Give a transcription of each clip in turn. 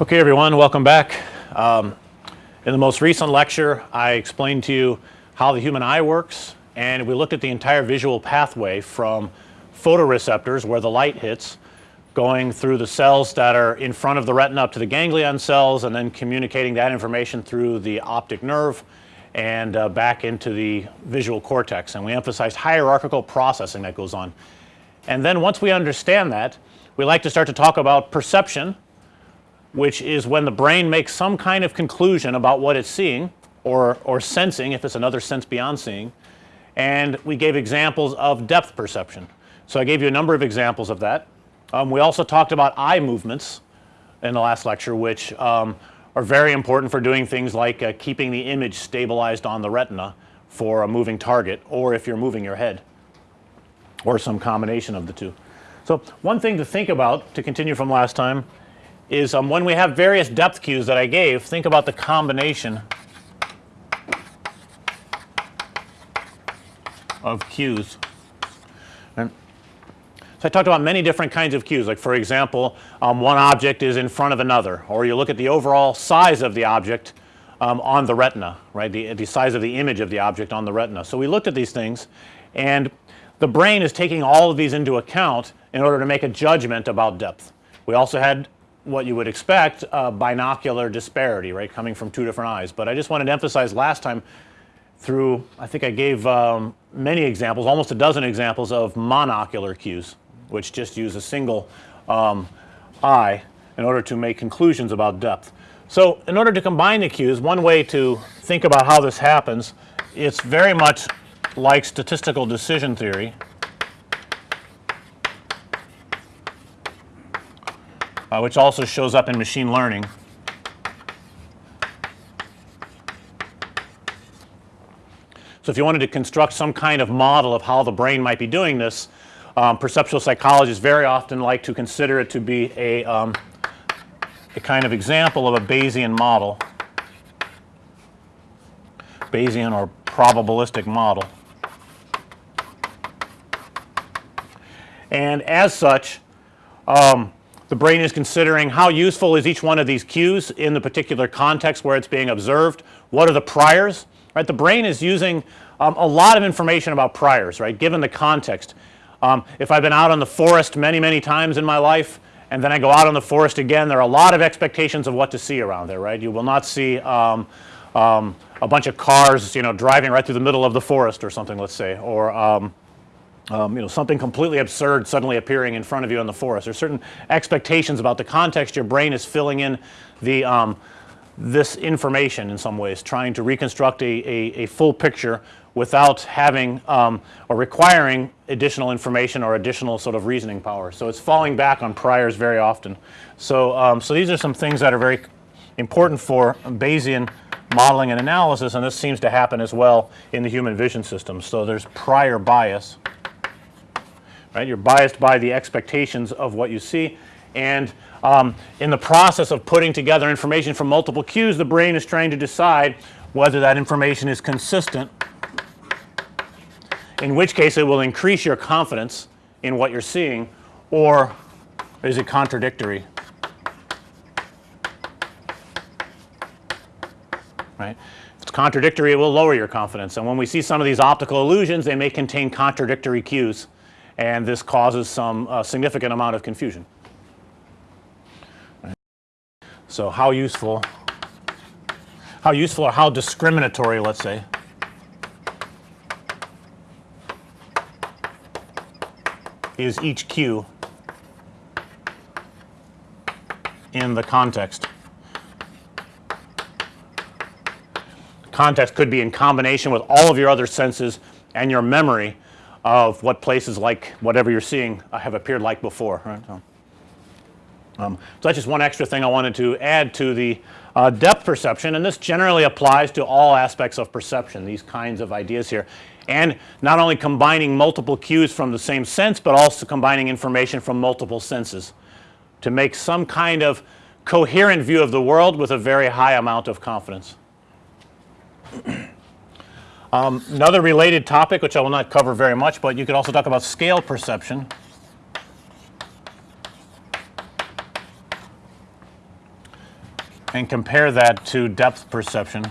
Okay everyone, welcome back. Um, in the most recent lecture I explained to you how the human eye works and we looked at the entire visual pathway from photoreceptors where the light hits going through the cells that are in front of the retina up to the ganglion cells and then communicating that information through the optic nerve and uh, back into the visual cortex and we emphasized hierarchical processing that goes on. And then once we understand that we like to start to talk about perception which is when the brain makes some kind of conclusion about what it's seeing or, or sensing if it's another sense beyond seeing and we gave examples of depth perception. So, I gave you a number of examples of that. Um, we also talked about eye movements in the last lecture which um, are very important for doing things like uh, keeping the image stabilized on the retina for a moving target or if you're moving your head or some combination of the two. So, one thing to think about to continue from last time is um, when we have various depth cues that I gave think about the combination of cues. And so I talked about many different kinds of cues like for example, um, one object is in front of another or you look at the overall size of the object um, on the retina right the, the size of the image of the object on the retina. So, we looked at these things and the brain is taking all of these into account in order to make a judgment about depth. We also had what you would expect binocular disparity right coming from two different eyes, but I just wanted to emphasize last time through I think I gave um, many examples almost a dozen examples of monocular cues which just use a single um, eye in order to make conclusions about depth. So, in order to combine the cues one way to think about how this happens it's very much like statistical decision theory uh, which also shows up in machine learning. So, if you wanted to construct some kind of model of how the brain might be doing this, um, perceptual psychologists very often like to consider it to be a, um, a kind of example of a Bayesian model, Bayesian or probabilistic model. And as such, um, the brain is considering how useful is each one of these cues in the particular context where it's being observed. What are the priors, right? The brain is using um, a lot of information about priors, right, given the context. Um, if I've been out on the forest many, many times in my life and then I go out on the forest again, there are a lot of expectations of what to see around there, right. You will not see um, um a bunch of cars, you know, driving right through the middle of the forest or something, let's say, or um, you know something completely absurd suddenly appearing in front of you in the forest. There's certain expectations about the context your brain is filling in the um, this information in some ways trying to reconstruct a, a, a full picture without having um, or requiring additional information or additional sort of reasoning power. So, it's falling back on priors very often. So, um, so these are some things that are very important for Bayesian modeling and analysis and this seems to happen as well in the human vision system. So, there's prior bias right. You're biased by the expectations of what you see and um, in the process of putting together information from multiple cues the brain is trying to decide whether that information is consistent in which case it will increase your confidence in what you're seeing or is it contradictory right. If it's contradictory it will lower your confidence and when we see some of these optical illusions they may contain contradictory cues and this causes some uh, significant amount of confusion. So, how useful how useful or how discriminatory let's say is each cue in the context. Context could be in combination with all of your other senses and your memory of what places like whatever you're seeing uh, have appeared like before right. So, um, so that's just one extra thing I wanted to add to the uh, depth perception and this generally applies to all aspects of perception these kinds of ideas here and not only combining multiple cues from the same sense, but also combining information from multiple senses to make some kind of coherent view of the world with a very high amount of confidence. Um, another related topic which I will not cover very much, but you could also talk about scale perception. and compare that to depth perception.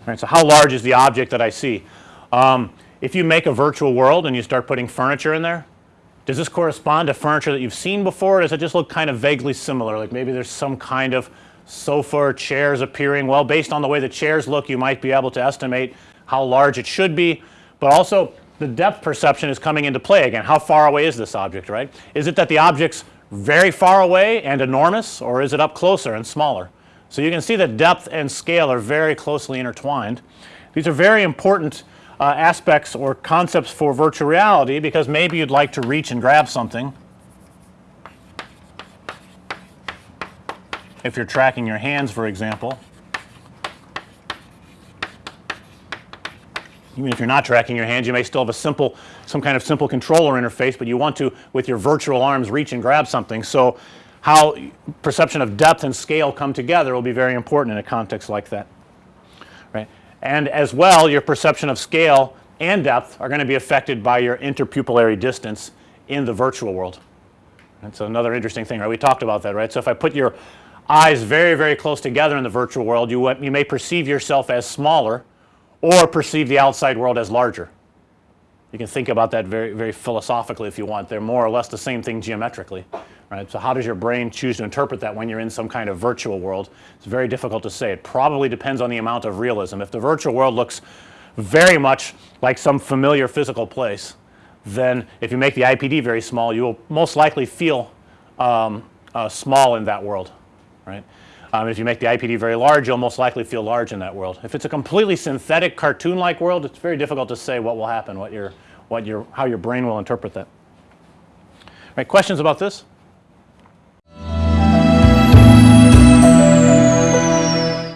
All right, so how large is the object that I see? Um, if you make a virtual world and you start putting furniture in there, does this correspond to furniture that you've seen before or does it just look kind of vaguely similar? Like maybe there's some kind of sofa or chairs appearing. Well, based on the way the chairs look, you might be able to estimate how large it should be, but also the depth perception is coming into play again. How far away is this object, right? Is it that the object's very far away and enormous or is it up closer and smaller? So you can see that depth and scale are very closely intertwined. These are very important uh, aspects or concepts for virtual reality because maybe you'd like to reach and grab something. If you're tracking your hands for example. Even if you're not tracking your hands, you may still have a simple, some kind of simple controller interface, but you want to, with your virtual arms, reach and grab something. So, how perception of depth and scale come together will be very important in a context like that. And as well, your perception of scale and depth are going to be affected by your interpupillary distance in the virtual world. That's another interesting thing, right. We talked about that, right. So, if I put your eyes very, very close together in the virtual world, you, you may perceive yourself as smaller or perceive the outside world as larger. You can think about that very, very philosophically if you want. They're more or less the same thing geometrically, right. So, how does your brain choose to interpret that when you're in some kind of virtual world? It's very difficult to say. It probably depends on the amount of realism. If the virtual world looks very much like some familiar physical place, then if you make the IPD very small, you will most likely feel um, uh, small in that world, right. Um, if you make the IPD very large, you'll most likely feel large in that world. If it's a completely synthetic cartoon-like world, it's very difficult to say what will happen, what your, what your, how your brain will interpret that. Right, questions about this?